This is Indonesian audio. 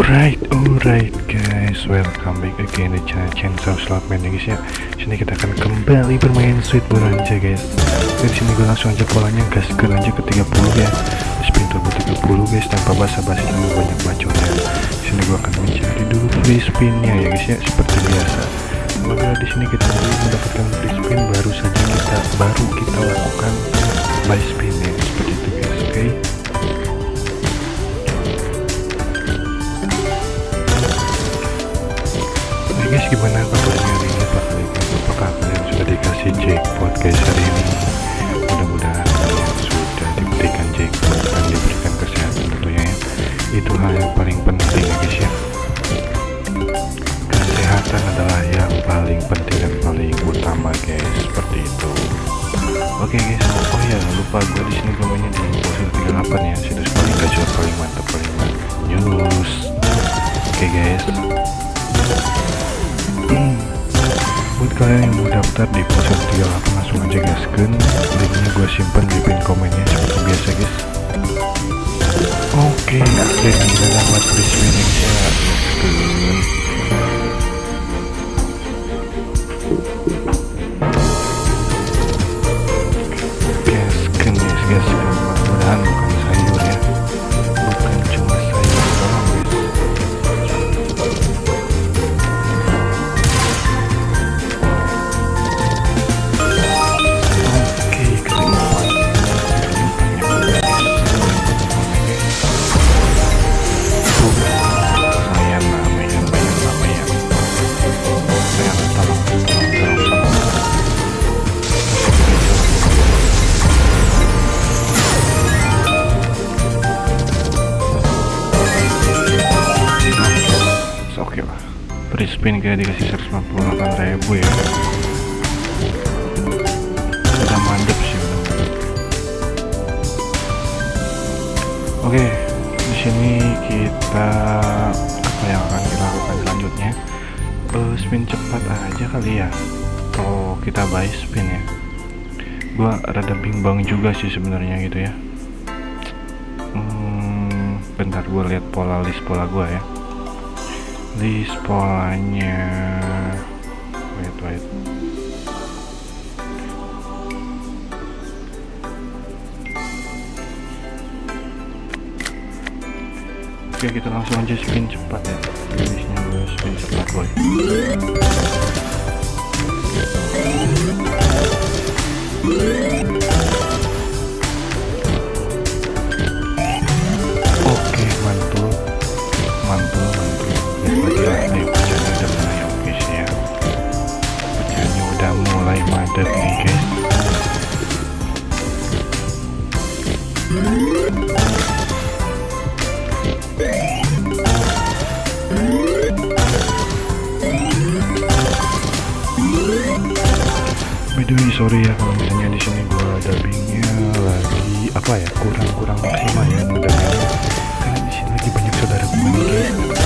Alright, alright guys, welcome back again di channel Chainsaw Slot Man ya guys ya. Sini kita akan kembali bermain Sweet Bonanza guys. Dari sini gue langsung aja polanya gaskan aja ke 30 ya. Spin turbo 30 guys tanpa basa-basi dulu banyak bacotnya. Sini gue akan mencari dulu free spinnya ya guys ya seperti biasa. Apabila di sini kita mendapatkan free spin baru saja kita baru kita lakukan buy spin ya gimana kabarnya hari ini? Pak Kalian apakah kalian sudah dikasih jackpot guys hari ini? Mudah-mudahan kalian sudah diberikan jackpot dan diberikan kesehatan tentunya ya. Itu hal yang paling penting ya guys ya. Kesehatan adalah yang paling penting dan paling utama guys seperti itu. Oke guys oh ya lupa gue di sini gue mainnya di posisi 38 ya. Situs paling gacor paling mantap paling mantap news oke guys Hmm. buat kalian yang mau daftar di ponsel 38 langsung aja gaskan linknya gue simpen di pin komennya seperti biasa guys oke akhirnya kita dapat free spinning ya Oke lah, free spin kayak dikasih 158 ribu ya udah mandep sih udah. Oke, di sini kita apa yang akan kita lakukan selanjutnya? Eh, spin cepat aja kali ya. Kalau kita buy spin ya. Gua rada bimbang juga sih sebenarnya gitu ya. Hmm, bentar gua lihat pola list pola gua ya. List polanya. Wait, wait. Oke kita langsung aja spin cepat ya Jenisnya gue spin cepat boy By the way, sorry ya kalau misalnya di sini gua dubbingnya lagi apa ya? Kurang kurang maksimal ya mudah-mudahan. Karena di sini lagi banyak saudara gue guys